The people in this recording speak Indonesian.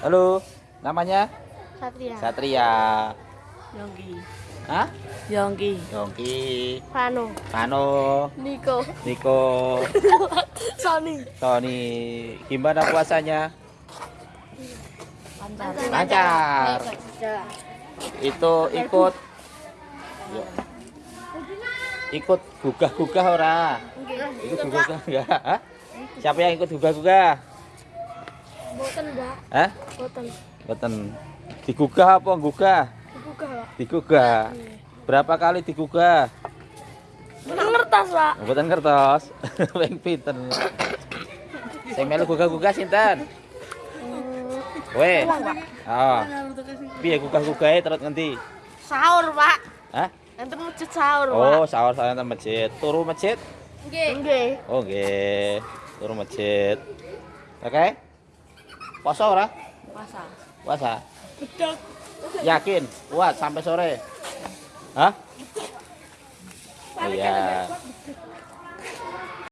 Halo, namanya Satria. Satria. Yongki. Hah? Yongki. Yongki, Pano. Pano, Niko. Niko, Sony. Tony. Gimana puasanya? Lancar. Lancar. Itu ikut Yuk. ikut gugah-gugah ora? Ikut gugah-gugah enggak? Siapa yang ikut gugah-gugah? Boten, Mbak. Hah? Boten. Boten. Digugah apa gugah? Dibuka, Pak. Digugah. Berapa kali digugah? Boten ngertas, Pak. Mboten kertas. Ping pinten. Sing melu gugah-gugah sinten? Kowe. Oh. Piye gugah-gugahe terus ngendi? Sahur, Pak. Hah? Enten masjid sahur, Pak. Oh, sahur saya nang masjid. Turu masjid? Nggih. Nggih. Oh, nggih. Turu masjid. Oke. Poso ora? Puasa. Puasa. Yakin? Kuat sampai sore? Hah? Iya.